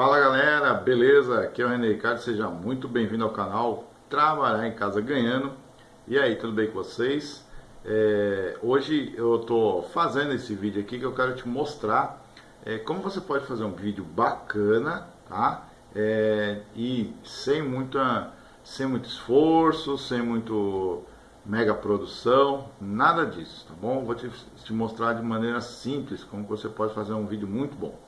Fala galera, beleza? Aqui é o René Ricardo, seja muito bem-vindo ao canal Trabalhar em Casa Ganhando. E aí, tudo bem com vocês? É, hoje eu estou fazendo esse vídeo aqui que eu quero te mostrar é, como você pode fazer um vídeo bacana, tá? É, e sem, muita, sem muito esforço, sem muito mega produção, nada disso, tá bom? Vou te, te mostrar de maneira simples como você pode fazer um vídeo muito bom.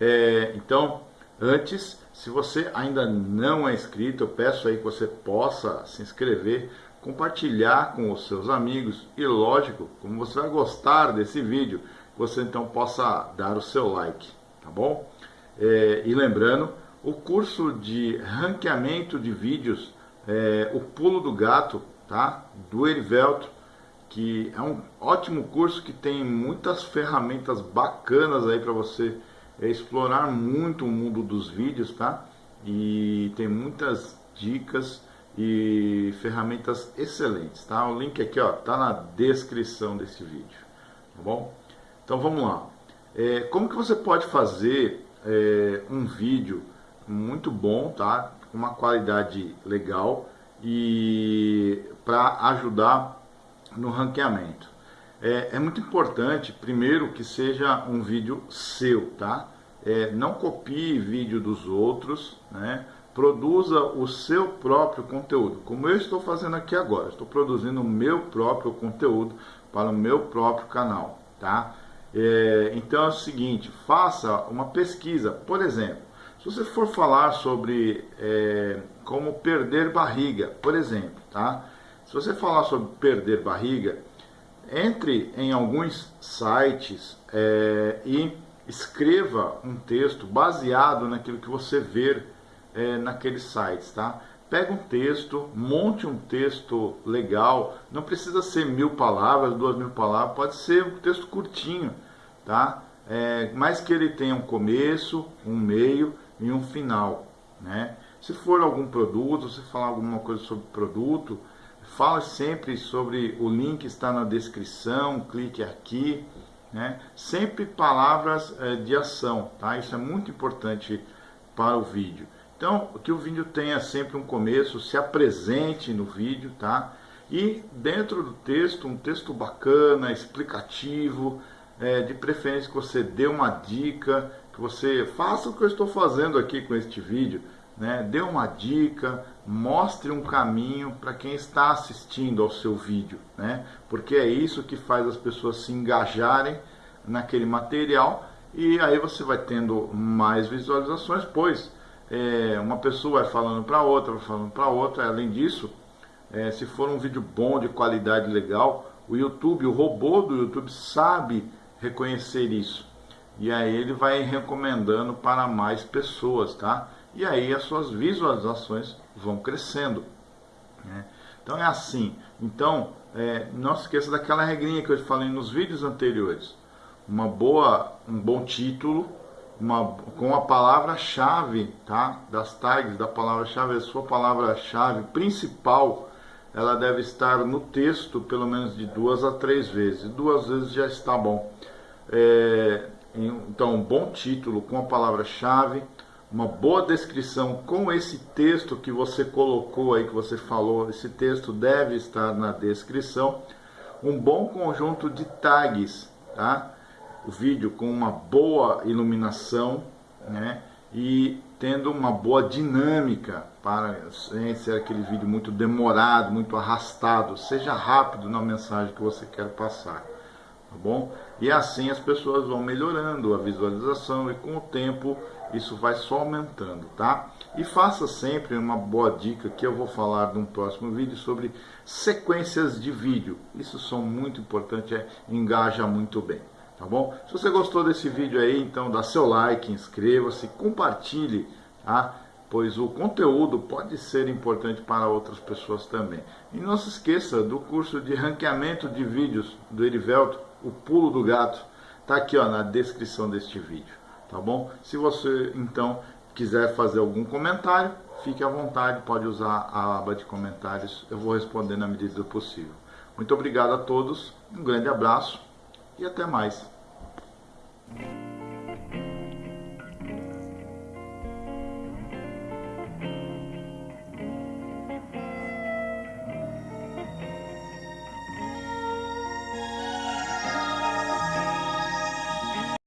É, então, antes, se você ainda não é inscrito, eu peço aí que você possa se inscrever, compartilhar com os seus amigos e, lógico, como você vai gostar desse vídeo, você então possa dar o seu like, tá bom? É, e lembrando, o curso de ranqueamento de vídeos, é, o pulo do gato, tá? Do Erivelto, que é um ótimo curso que tem muitas ferramentas bacanas aí para você é explorar muito o mundo dos vídeos, tá? E tem muitas dicas e ferramentas excelentes, tá? O link aqui, ó, tá na descrição desse vídeo, tá bom? Então vamos lá. É, como que você pode fazer é, um vídeo muito bom, tá? Com uma qualidade legal e para ajudar no ranqueamento. É, é, muito importante, primeiro, que seja um vídeo seu, tá? É, não copie vídeo dos outros, né? Produza o seu próprio conteúdo, como eu estou fazendo aqui agora. Estou produzindo o meu próprio conteúdo para o meu próprio canal, tá? É, então é o seguinte, faça uma pesquisa, por exemplo, se você for falar sobre é, como perder barriga, por exemplo, tá? Se você falar sobre perder barriga, entre em alguns sites é, e escreva um texto baseado naquilo que você vê é, naqueles sites, tá? Pega um texto, monte um texto legal, não precisa ser mil palavras, duas mil palavras, pode ser um texto curtinho, tá? É, mas que ele tenha um começo, um meio e um final, né? Se for algum produto, se falar alguma coisa sobre produto, Fala sempre sobre o link está na descrição, clique aqui, né? Sempre palavras é, de ação, tá? Isso é muito importante para o vídeo. Então, que o vídeo tenha sempre um começo, se apresente no vídeo, tá? E dentro do texto, um texto bacana, explicativo, é, de preferência que você dê uma dica, que você faça o que eu estou fazendo aqui com este vídeo, né? dê uma dica, mostre um caminho para quem está assistindo ao seu vídeo, né? porque é isso que faz as pessoas se engajarem naquele material e aí você vai tendo mais visualizações, pois é, uma pessoa vai falando para outra, vai falando para outra, além disso, é, se for um vídeo bom, de qualidade legal, o YouTube, o robô do YouTube sabe reconhecer isso. E aí ele vai recomendando para mais pessoas, tá? E aí as suas visualizações vão crescendo. Né? Então é assim. Então, é, não se esqueça daquela regrinha que eu falei nos vídeos anteriores. Uma boa, um bom título, uma, com a palavra-chave, tá? Das tags da palavra-chave, a sua palavra-chave principal, ela deve estar no texto pelo menos de duas a três vezes. Duas vezes já está bom. É, então, um bom título com a palavra-chave, uma boa descrição com esse texto que você colocou aí, que você falou, esse texto deve estar na descrição. Um bom conjunto de tags, tá? O vídeo com uma boa iluminação, né? E tendo uma boa dinâmica para sem ser aquele vídeo muito demorado, muito arrastado, seja rápido na mensagem que você quer passar, tá bom? E assim as pessoas vão melhorando a visualização e com o tempo isso vai só aumentando, tá? E faça sempre uma boa dica que eu vou falar num próximo vídeo sobre sequências de vídeo. Isso são muito importantes, é, engaja muito bem, tá bom? Se você gostou desse vídeo aí, então dá seu like, inscreva-se, compartilhe, tá? Pois o conteúdo pode ser importante para outras pessoas também. E não se esqueça do curso de ranqueamento de vídeos do Erivelto, o pulo do gato, tá aqui ó, na descrição deste vídeo tá bom? Se você então quiser fazer algum comentário, fique à vontade, pode usar a aba de comentários, eu vou responder na medida do possível. Muito obrigado a todos, um grande abraço e até mais.